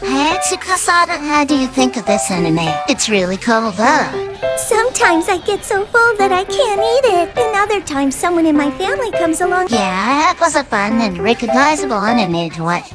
Hey, Tsukasada, how do you think of this anime? It's really cool, though. Sometimes I get so full that I can't eat it, and other times someone in my family comes along. Yeah, it was a fun and recognizable anime to watch.